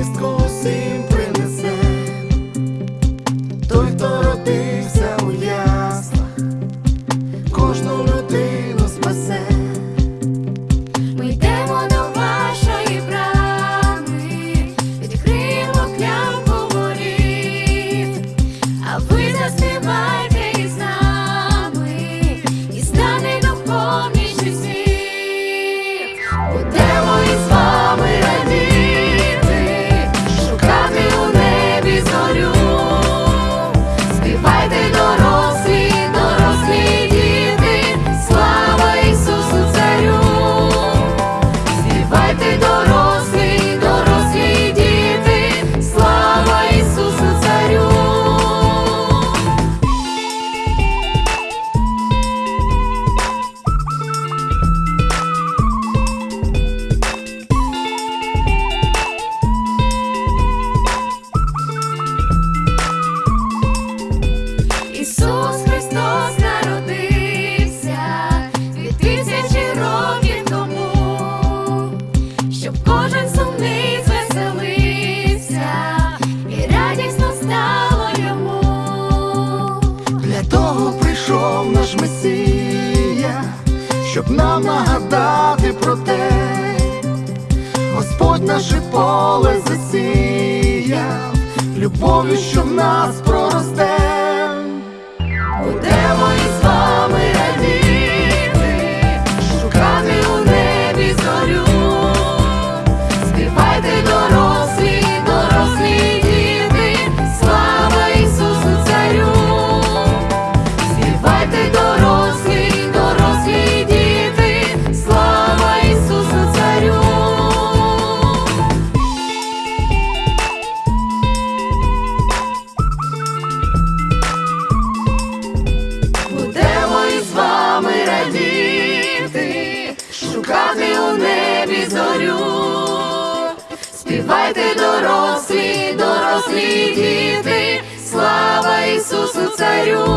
Francisco щоб кожен сумний звеселився і радісно стало йому. Для того прийшов наш Месія, щоб нам нагадати про те, Господь наше поле засіяв, любов'ю, що в нас про. Співайте дорослі, дорослі діти, слава Ісусу Царю.